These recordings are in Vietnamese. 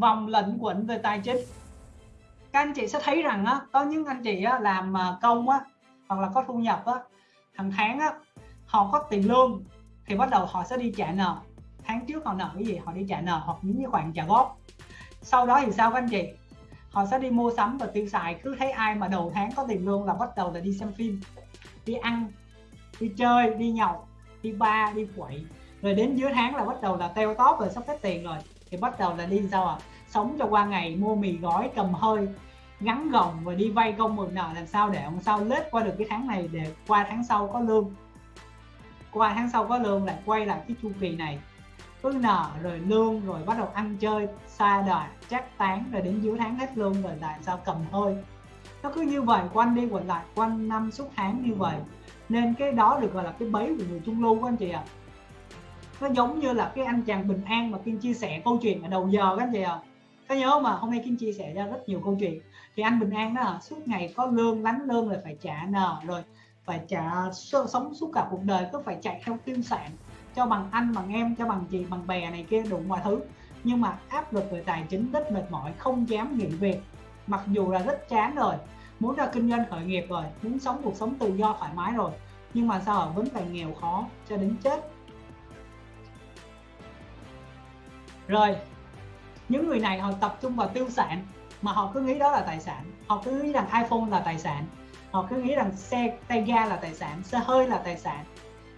vòng lệnh quẩn về tài chính. Các anh chị sẽ thấy rằng á có những anh chị á, làm à, công á hoặc là có thu nhập á hàng tháng á họ có tiền lương thì bắt đầu họ sẽ đi trả nợ. Tháng trước họ nợ cái gì? Họ đi trả nợ hoặc những cái khoản trả góp. Sau đó thì sao các anh chị? Họ sẽ đi mua sắm và tiêu xài. Cứ thấy ai mà đầu tháng có tiền lương là bắt đầu là đi xem phim đi ăn đi chơi đi nhậu đi ba đi quậy. Rồi đến giữa tháng là bắt đầu là teo tóp rồi sắp hết tiền rồi thì bắt đầu là đi sao à sống cho qua ngày, mua mì gói, cầm hơi gắn gồng và đi vay công mượn nợ làm sao để làm sao lết qua được cái tháng này để qua tháng sau có lương qua tháng sau có lương lại quay lại cái chu kỳ này cứ nợ rồi lương rồi bắt đầu ăn chơi xa đà chắc tán rồi đến giữa tháng hết lương rồi lại sao cầm hơi nó cứ như vậy, quanh đi quẩn lại, quanh năm suốt tháng như vậy nên cái đó được gọi là cái bẫy của người trung lưu của anh chị ạ à. nó giống như là cái anh chàng bình an mà kim chia sẻ câu chuyện ở đầu giờ các anh chị ạ à có nhớ mà, hôm nay kinh chia sẻ ra rất nhiều câu chuyện. Thì anh bình an đó là suốt ngày có lương lánh lương rồi phải trả nợ rồi, phải trả sống suốt cả cuộc đời, cứ phải chạy theo tiêu sản, cho bằng anh, bằng em, cho bằng chị, bằng bè này kia, đủ mọi thứ. Nhưng mà áp lực về tài chính rất mệt mỏi, không dám nghỉ việc. Mặc dù là rất chán rồi, muốn ra kinh doanh khởi nghiệp rồi, muốn sống cuộc sống tự do thoải mái rồi. Nhưng mà sao ở vẫn phải nghèo khó, cho đến chết. Rồi những người này họ tập trung vào tiêu sản, mà họ cứ nghĩ đó là tài sản. Họ cứ nghĩ rằng iPhone là tài sản. Họ cứ nghĩ rằng xe tay ga là tài sản, xe hơi là tài sản.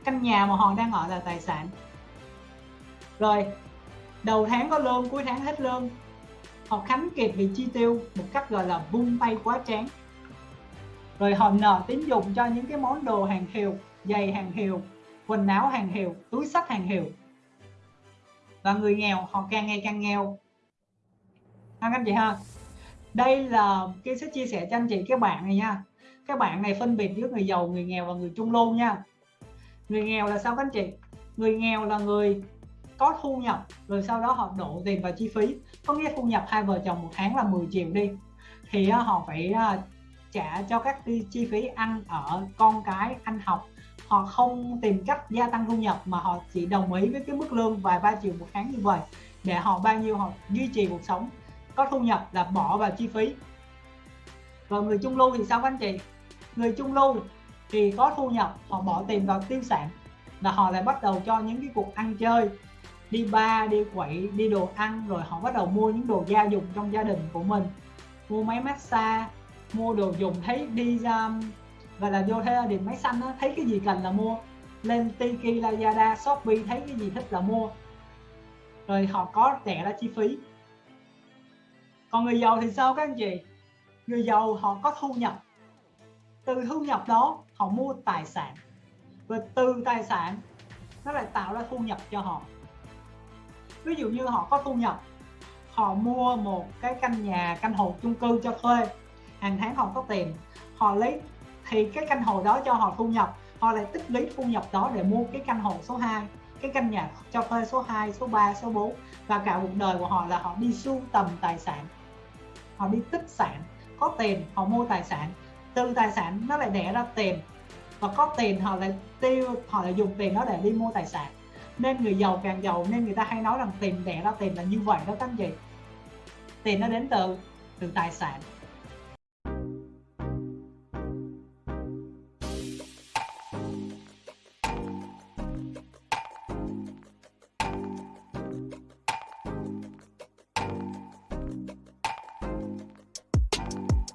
Căn nhà mà họ đang ở là tài sản. Rồi, đầu tháng có lương, cuối tháng hết lương. Họ khánh kiệt vì chi tiêu một cách gọi là vung tay quá chán rồi họ nợ tín dụng cho những cái món đồ hàng hiệu, giày hàng hiệu, quần áo hàng hiệu, túi sách hàng hiệu. Và người nghèo, họ càng ngày càng nghèo các anh chị ha? Đây là cái sẽ chia sẻ cho anh chị các bạn này nha. Các bạn này phân biệt giữa người giàu, người nghèo và người trung lưu nha. Người nghèo là sao các anh chị? Người nghèo là người có thu nhập, rồi sau đó họ đổ tiền vào chi phí. Có nghĩa thu nhập hai vợ chồng một tháng là 10 triệu đi. Thì à, họ phải à, trả cho các chi phí ăn ở, con cái ăn học. Họ không tìm cách gia tăng thu nhập mà họ chỉ đồng ý với cái mức lương vài ba triệu một tháng như vậy. Để họ bao nhiêu họ duy trì cuộc sống có thu nhập là bỏ vào chi phí. Và người trung lưu thì sao các anh chị? Người trung lưu thì có thu nhập họ bỏ tiền vào tiêu sản là họ lại bắt đầu cho những cái cuộc ăn chơi đi ba đi quậy đi đồ ăn rồi họ bắt đầu mua những đồ gia dụng trong gia đình của mình. Mua máy massage mua đồ dùng thấy đi um, ra và là vô theo điểm máy xanh đó, thấy cái gì cần là mua. Lên Tiki Lazada Shopee thấy cái gì thích là mua. Rồi họ có rẻ ra chi phí còn người giàu thì sao các anh chị? Người giàu họ có thu nhập. Từ thu nhập đó họ mua tài sản. Và từ tài sản, nó lại tạo ra thu nhập cho họ. Ví dụ như họ có thu nhập, họ mua một cái căn nhà, căn hộ chung cư cho thuê. Hàng tháng họ có tiền, họ lấy thì cái căn hộ đó cho họ thu nhập. Họ lại tích lũy thu nhập đó để mua cái căn hộ số 2 cái căn nhà cho thuê số 2 số 3 số 4 và cả cuộc đời của họ là họ đi sưu tầm tài sản họ đi tích sản, có tiền họ mua tài sản. Từ tài sản nó lại đẻ ra tiền và có tiền họ lại tiêu, họ lại dùng tiền đó để đi mua tài sản. Nên người giàu càng giàu nên người ta hay nói rằng tiền đẻ ra tiền là như vậy đó các anh chị. Tiền nó đến từ từ tài sản.